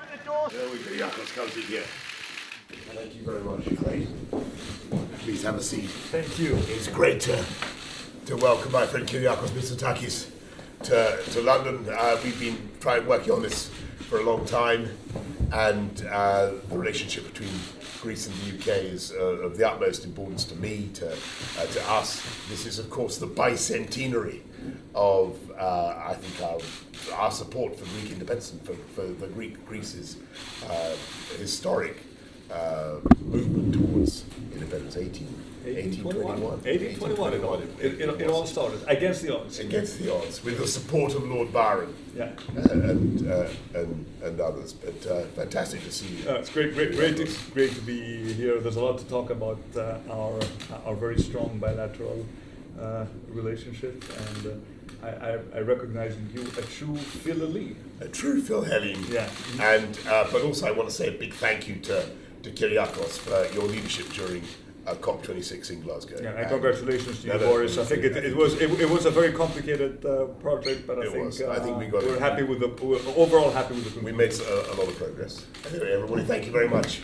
the door. There we go. Yakos comes in here. Thank you very much. Great. Please have a seat. Thank you. It's great to, to welcome my friend Kyriakos Mitsotakis to, to London. Uh, we've been trying working on this for a long time, and uh, the relationship between Greece and the UK is uh, of the utmost importance to me, to, uh, to us. This is, of course, the bicentenary of, uh, I think, our, our support for Greek independence and for, for the Greek Greece's uh, historic uh, movement towards independence. 18, 1821. 1821 it all, it, it, it all started, against the odds. against the odds with the support of Lord Byron Yeah. uh, and, uh, and and others. But uh, fantastic to see you. Uh, it's great, great, great, to, great to be here. There's a lot to talk about uh, our our very strong bilateral uh, relationship, and uh, I, I, I recognize in you a true Philly. A true Philhellene. Yeah. And uh, but also I want to say a big thank you to to Kyriakos for your leadership during uh, COP26 in Glasgow. Yeah, and congratulations to you, No, no, Boris. I think it, thank it was it, it was a very complicated uh, project, but I It think was. I think we got we're it. happy with the we're overall happy with the We made a, a lot of progress. Anyway, everybody, thank you very much.